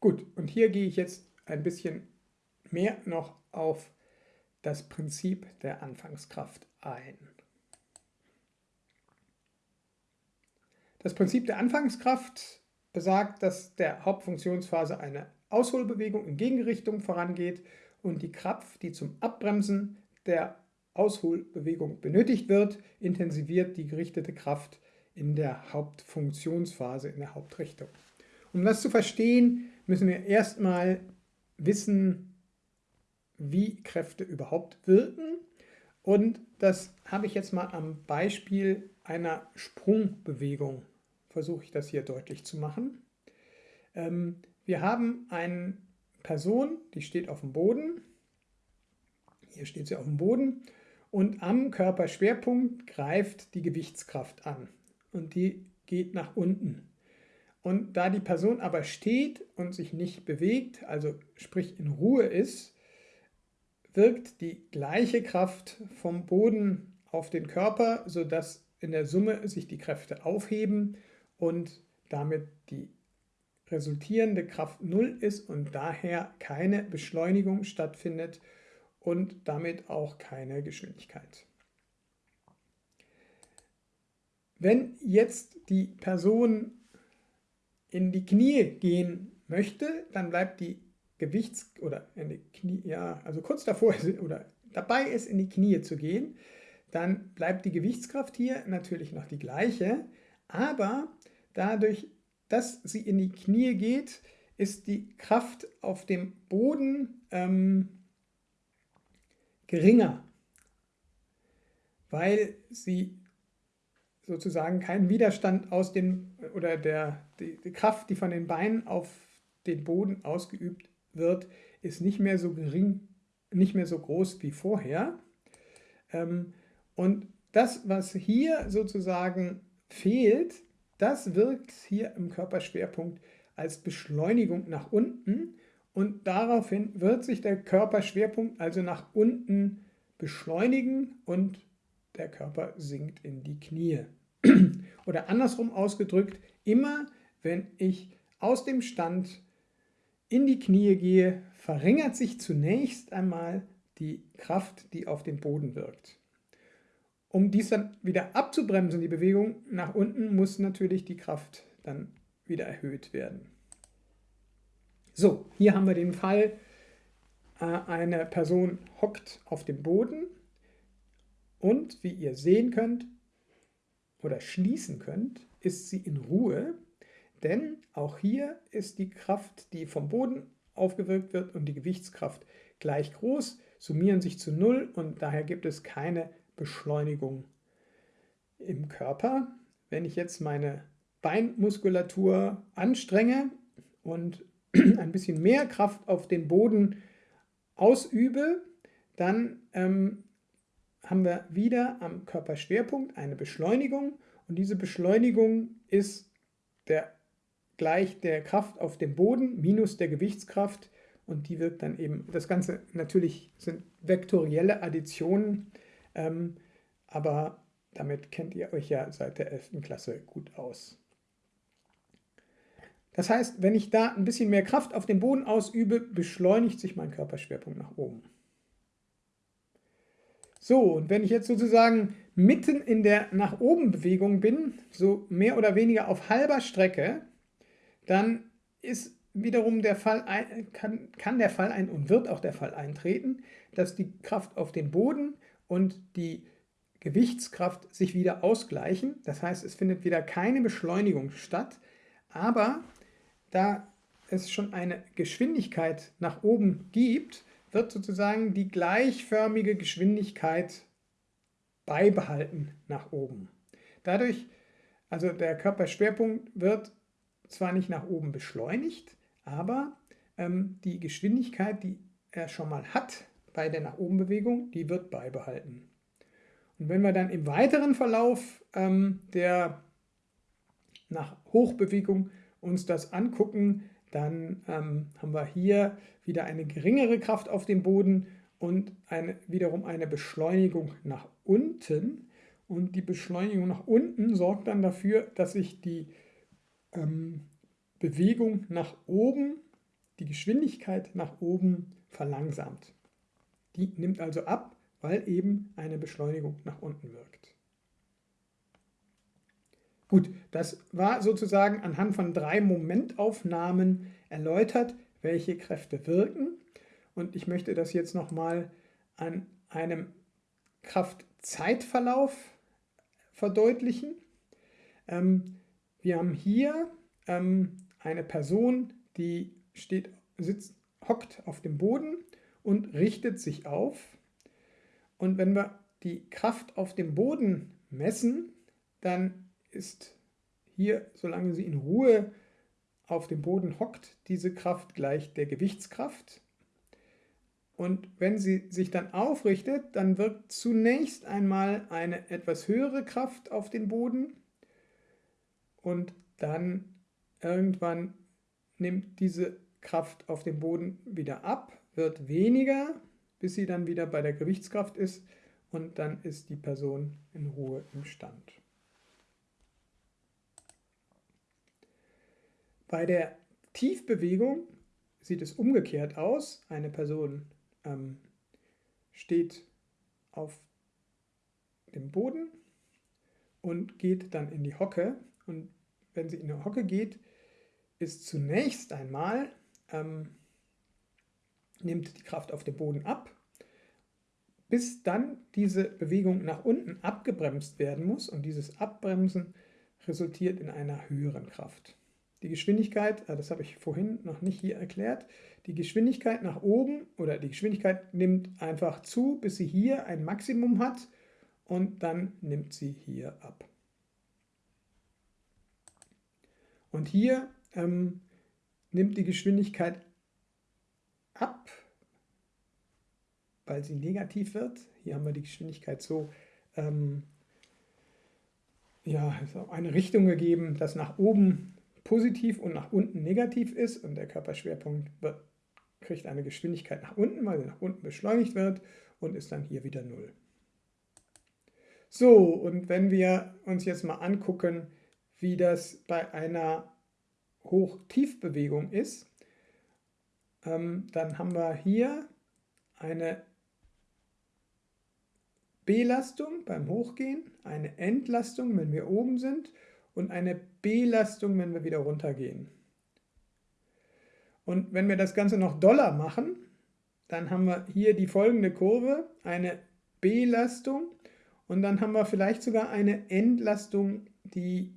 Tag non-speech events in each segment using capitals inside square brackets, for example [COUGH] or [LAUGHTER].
Gut, und hier gehe ich jetzt ein bisschen mehr noch auf das Prinzip der Anfangskraft ein. Das Prinzip der Anfangskraft besagt, dass der Hauptfunktionsphase eine Ausholbewegung in Gegenrichtung vorangeht und die Kraft, die zum Abbremsen der Ausholbewegung benötigt wird, intensiviert die gerichtete Kraft in der Hauptfunktionsphase, in der Hauptrichtung. Um das zu verstehen, müssen wir erstmal wissen, wie Kräfte überhaupt wirken. Und das habe ich jetzt mal am Beispiel einer Sprungbewegung, versuche ich das hier deutlich zu machen. Ähm, wir haben eine Person, die steht auf dem Boden. Hier steht sie auf dem Boden. Und am Körperschwerpunkt greift die Gewichtskraft an. Und die geht nach unten. Und da die Person aber steht und sich nicht bewegt, also sprich in Ruhe ist, wirkt die gleiche Kraft vom Boden auf den Körper, sodass in der Summe sich die Kräfte aufheben und damit die resultierende Kraft null ist und daher keine Beschleunigung stattfindet und damit auch keine Geschwindigkeit. Wenn jetzt die Person in die Knie gehen möchte, dann bleibt die Gewichts- oder in die Knie, ja, also kurz davor oder dabei ist, in die Knie zu gehen, dann bleibt die Gewichtskraft hier natürlich noch die gleiche, aber dadurch, dass sie in die Knie geht, ist die Kraft auf dem Boden ähm, geringer, weil sie sozusagen keinen Widerstand aus den, oder der, die, die Kraft, die von den Beinen auf den Boden ausgeübt wird, ist nicht mehr so gering, nicht mehr so groß wie vorher. Ähm, und das, was hier sozusagen fehlt, das wirkt hier im Körperschwerpunkt als Beschleunigung nach unten und daraufhin wird sich der Körperschwerpunkt also nach unten beschleunigen und der Körper sinkt in die Knie. [CLEARS THROAT] Oder andersrum ausgedrückt, immer wenn ich aus dem Stand in die Knie gehe, verringert sich zunächst einmal die Kraft, die auf den Boden wirkt. Um dies dann wieder abzubremsen, die Bewegung nach unten, muss natürlich die Kraft dann wieder erhöht werden. So, hier haben wir den Fall, äh, eine Person hockt auf dem Boden und wie ihr sehen könnt, oder schließen könnt, ist sie in Ruhe, denn auch hier ist die Kraft, die vom Boden aufgewirkt wird und die Gewichtskraft gleich groß, summieren sich zu Null und daher gibt es keine Beschleunigung im Körper. Wenn ich jetzt meine Beinmuskulatur anstrenge und [CLEARS THROAT] ein bisschen mehr Kraft auf den Boden ausübe, dann ähm, haben wir wieder am Körperschwerpunkt eine Beschleunigung und diese Beschleunigung ist der, gleich der Kraft auf dem Boden minus der Gewichtskraft und die wirkt dann eben, das Ganze natürlich sind vektorielle Additionen, ähm, aber damit kennt ihr euch ja seit der 11. Klasse gut aus. Das heißt, wenn ich da ein bisschen mehr Kraft auf den Boden ausübe, beschleunigt sich mein Körperschwerpunkt nach oben. So, und wenn ich jetzt sozusagen mitten in der nach oben Bewegung bin, so mehr oder weniger auf halber Strecke, dann ist wiederum der Fall, kann, kann der Fall ein und wird auch der Fall eintreten, dass die Kraft auf den Boden und die Gewichtskraft sich wieder ausgleichen. Das heißt, es findet wieder keine Beschleunigung statt, aber da es schon eine Geschwindigkeit nach oben gibt, wird sozusagen die gleichförmige Geschwindigkeit beibehalten nach oben. Dadurch, also der Körperschwerpunkt wird zwar nicht nach oben beschleunigt, aber ähm, die Geschwindigkeit, die er schon mal hat bei der nach oben Bewegung, die wird beibehalten. Und wenn wir dann im weiteren Verlauf ähm, der nach Hochbewegung uns das angucken, dann ähm, haben wir hier wieder eine geringere Kraft auf dem Boden und eine, wiederum eine Beschleunigung nach unten. Und die Beschleunigung nach unten sorgt dann dafür, dass sich die ähm, Bewegung nach oben die Geschwindigkeit nach oben verlangsamt. Die nimmt also ab, weil eben eine Beschleunigung nach unten wirkt. Gut, das war sozusagen anhand von drei Momentaufnahmen erläutert, welche Kräfte wirken. Und ich möchte das jetzt nochmal an einem Kraftzeitverlauf verdeutlichen. Ähm, wir haben hier ähm, eine Person, die steht, sitzt, hockt auf dem Boden und richtet sich auf. Und wenn wir die Kraft auf dem Boden messen, dann ist hier, solange sie in Ruhe auf dem Boden hockt, diese Kraft gleich der Gewichtskraft. Und wenn sie sich dann aufrichtet, dann wirkt zunächst einmal eine etwas höhere Kraft auf den Boden und dann irgendwann nimmt diese Kraft auf dem Boden wieder ab, wird weniger, bis sie dann wieder bei der Gewichtskraft ist und dann ist die Person in Ruhe im Stand. Bei der Tiefbewegung sieht es umgekehrt aus. Eine Person ähm, steht auf dem Boden und geht dann in die Hocke. Und wenn sie in die Hocke geht, ist zunächst einmal, ähm, nimmt die Kraft auf dem Boden ab, bis dann diese Bewegung nach unten abgebremst werden muss. Und dieses Abbremsen resultiert in einer höheren Kraft. Die Geschwindigkeit, äh, das habe ich vorhin noch nicht hier erklärt, die Geschwindigkeit nach oben oder die Geschwindigkeit nimmt einfach zu, bis sie hier ein Maximum hat und dann nimmt sie hier ab. Und hier ähm, nimmt die Geschwindigkeit ab, weil sie negativ wird. Hier haben wir die Geschwindigkeit so ähm, ja, eine Richtung gegeben, dass nach oben positiv und nach unten negativ ist und der Körperschwerpunkt wird, kriegt eine Geschwindigkeit nach unten, weil sie nach unten beschleunigt wird und ist dann hier wieder 0. So, und wenn wir uns jetzt mal angucken, wie das bei einer Hoch-Tief-Bewegung ist, ähm, dann haben wir hier eine Belastung beim Hochgehen, eine Entlastung, wenn wir oben sind und eine Belastung, wenn wir wieder runtergehen. Und wenn wir das Ganze noch doller machen, dann haben wir hier die folgende Kurve, eine Belastung und dann haben wir vielleicht sogar eine Entlastung, die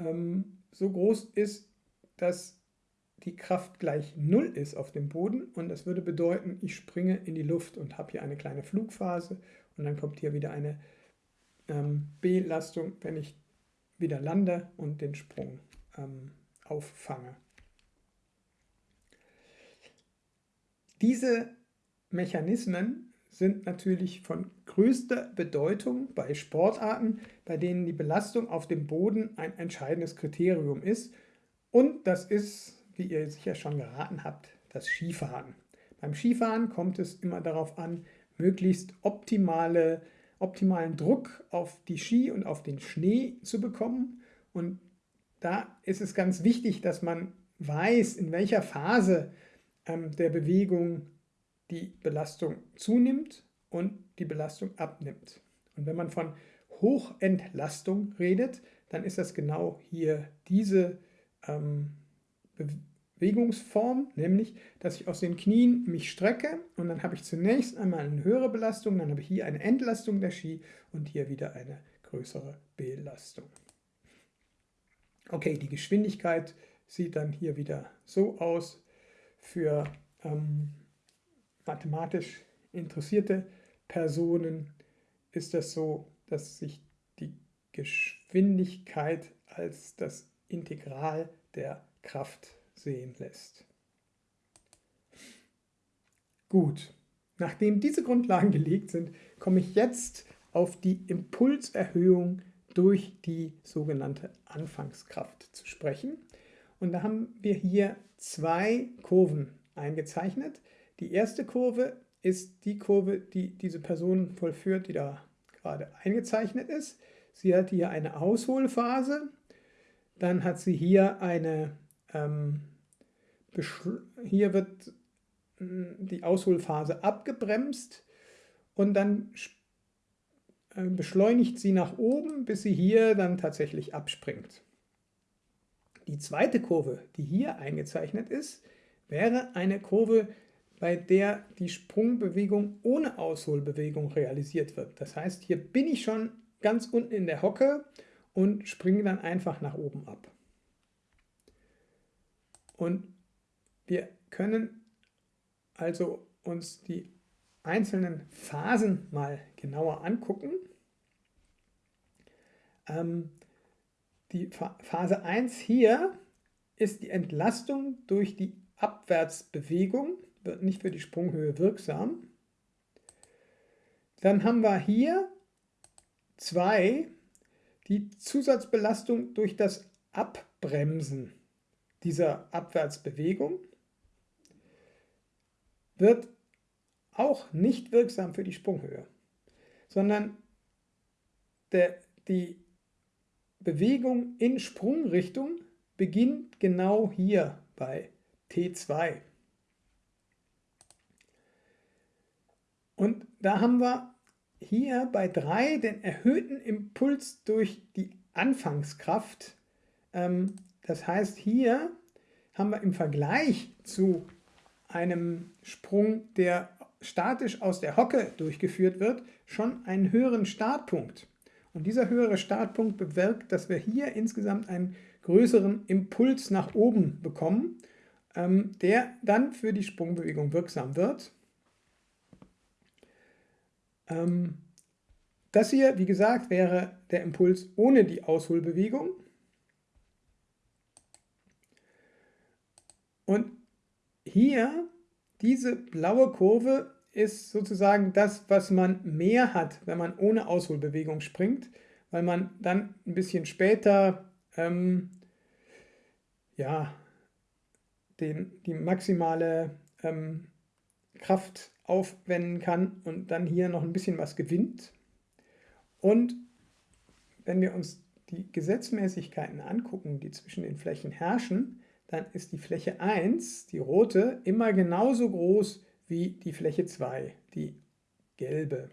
ähm, so groß ist, dass die Kraft gleich 0 ist auf dem Boden und das würde bedeuten, ich springe in die Luft und habe hier eine kleine Flugphase und dann kommt hier wieder eine ähm, Belastung, wenn ich wieder lande und den Sprung ähm, auffange. Diese Mechanismen sind natürlich von größter Bedeutung bei Sportarten, bei denen die Belastung auf dem Boden ein entscheidendes Kriterium ist. Und das ist, wie ihr sicher schon geraten habt, das Skifahren. Beim Skifahren kommt es immer darauf an, möglichst optimale optimalen Druck auf die Ski und auf den Schnee zu bekommen. Und da ist es ganz wichtig, dass man weiß, in welcher Phase ähm, der Bewegung die Belastung zunimmt und die Belastung abnimmt. Und wenn man von Hochentlastung redet, dann ist das genau hier diese ähm, Bewegungsform, nämlich, dass ich aus den Knien mich strecke und dann habe ich zunächst einmal eine höhere Belastung, dann habe ich hier eine Entlastung der Ski und hier wieder eine größere Belastung. Okay, die Geschwindigkeit sieht dann hier wieder so aus. Für ähm, mathematisch interessierte Personen ist das so, dass sich die Geschwindigkeit als das Integral der Kraft sehen lässt. Gut, nachdem diese Grundlagen gelegt sind, komme ich jetzt auf die Impulserhöhung durch die sogenannte Anfangskraft zu sprechen. Und da haben wir hier zwei Kurven eingezeichnet. Die erste Kurve ist die Kurve, die diese Person vollführt, die da gerade eingezeichnet ist. Sie hat hier eine Ausholphase, dann hat sie hier eine ähm, hier wird hm, die Ausholphase abgebremst und dann äh, beschleunigt sie nach oben, bis sie hier dann tatsächlich abspringt. Die zweite Kurve, die hier eingezeichnet ist, wäre eine Kurve, bei der die Sprungbewegung ohne Ausholbewegung realisiert wird. Das heißt, hier bin ich schon ganz unten in der Hocke und springe dann einfach nach oben ab. Und wir können also uns die einzelnen Phasen mal genauer angucken. Ähm, die Phase 1 hier ist die Entlastung durch die Abwärtsbewegung, wird nicht für die Sprunghöhe wirksam. Dann haben wir hier 2 die Zusatzbelastung durch das Abbremsen dieser Abwärtsbewegung wird auch nicht wirksam für die Sprunghöhe, sondern der, die Bewegung in Sprungrichtung beginnt genau hier bei T2. Und da haben wir hier bei 3 den erhöhten Impuls durch die Anfangskraft. Ähm, das heißt, hier haben wir im Vergleich zu einem Sprung, der statisch aus der Hocke durchgeführt wird, schon einen höheren Startpunkt. Und dieser höhere Startpunkt bewirkt, dass wir hier insgesamt einen größeren Impuls nach oben bekommen, ähm, der dann für die Sprungbewegung wirksam wird. Ähm, das hier, wie gesagt, wäre der Impuls ohne die Ausholbewegung. Und hier, diese blaue Kurve ist sozusagen das, was man mehr hat, wenn man ohne Ausholbewegung springt, weil man dann ein bisschen später ähm, ja, den, die maximale ähm, Kraft aufwenden kann und dann hier noch ein bisschen was gewinnt. Und wenn wir uns die Gesetzmäßigkeiten angucken, die zwischen den Flächen herrschen, dann ist die Fläche 1, die rote, immer genauso groß wie die Fläche 2, die gelbe.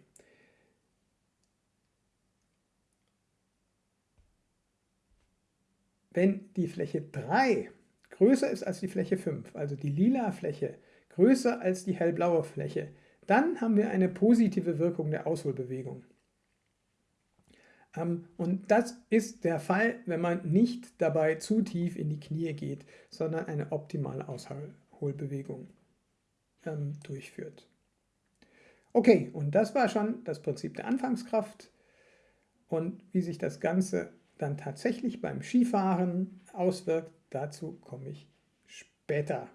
Wenn die Fläche 3 größer ist als die Fläche 5, also die lila Fläche größer als die hellblaue Fläche, dann haben wir eine positive Wirkung der Ausholbewegung. Ähm, und das ist der Fall, wenn man nicht dabei zu tief in die Knie geht, sondern eine optimale Ausholbewegung ähm, durchführt. Okay, und das war schon das Prinzip der Anfangskraft und wie sich das Ganze dann tatsächlich beim Skifahren auswirkt, dazu komme ich später.